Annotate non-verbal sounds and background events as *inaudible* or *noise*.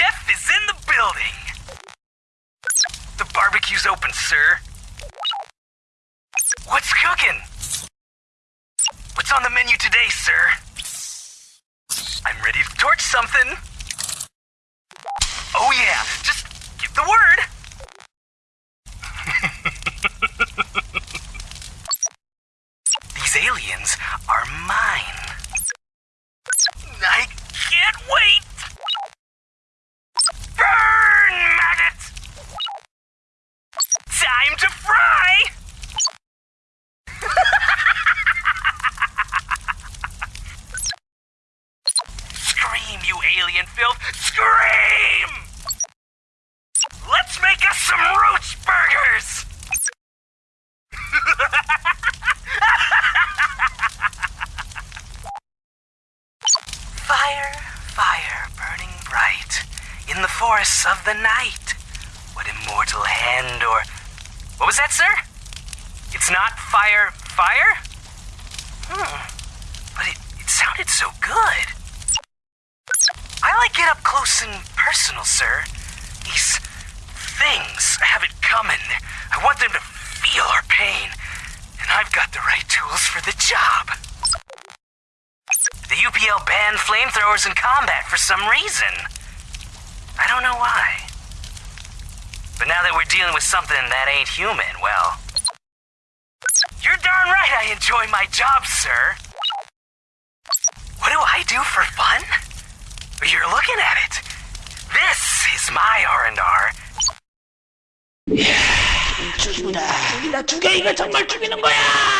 chef is in the building. The barbecue's open, sir. What's cooking? What's on the menu today, sir? I'm ready to torch something. Oh, yeah, just give the word. *laughs* These aliens are mine. Time to fry! Scream, you alien filth! Scream! Let's make us some roach burgers! *laughs* Fire, fire, burning bright in the forests of the night. What immortal hand or. What was that, sir? It's not fire, fire? Hmm. But it, it sounded so good. I like it up close and personal, sir. These things have it coming. I want them to feel our pain. And I've got the right tools for the job. The UPL banned flamethrowers in combat for some reason. I don't know why. But now that we're dealing with something that ain't human, well. You're darn right I enjoy my job, sir. What do I do for fun? You're looking at it. This is my R&R. 죽이다. 죽이다. 죽여. 이거 정말 죽이는 거야.